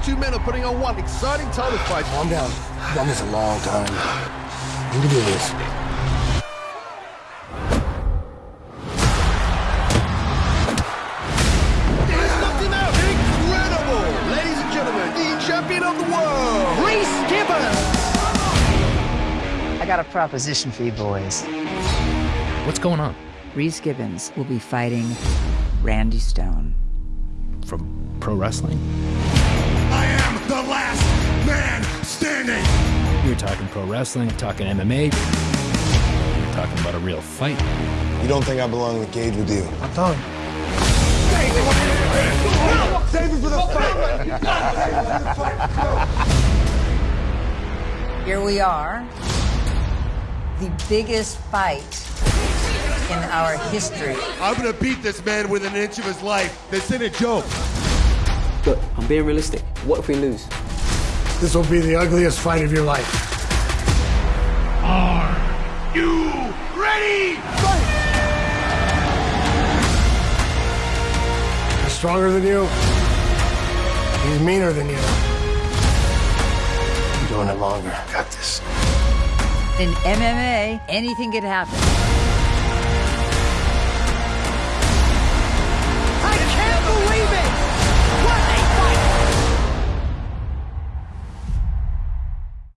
These two men are putting on one exciting title fight. Calm down. I've done this a long time. You can do this. He's knocked him out. Incredible! Ladies and gentlemen, the champion of the world, Reese Gibbons. I got a proposition for you boys. What's going on? Reese Gibbons will be fighting Randy Stone. From pro wrestling? Talking pro wrestling, talking MMA. You're talking about a real fight. You don't think I belong in the cage with you? I'm done. Save it for the fight. Here we are, the biggest fight in our history. I'm gonna beat this man within an inch of his life. This ain't a joke. Look, I'm being realistic. What if we lose? This will be the ugliest fight of your life. Are you ready? Fight! He's stronger than you. He's meaner than you. I'm doing it longer. I got this. In MMA, anything could happen.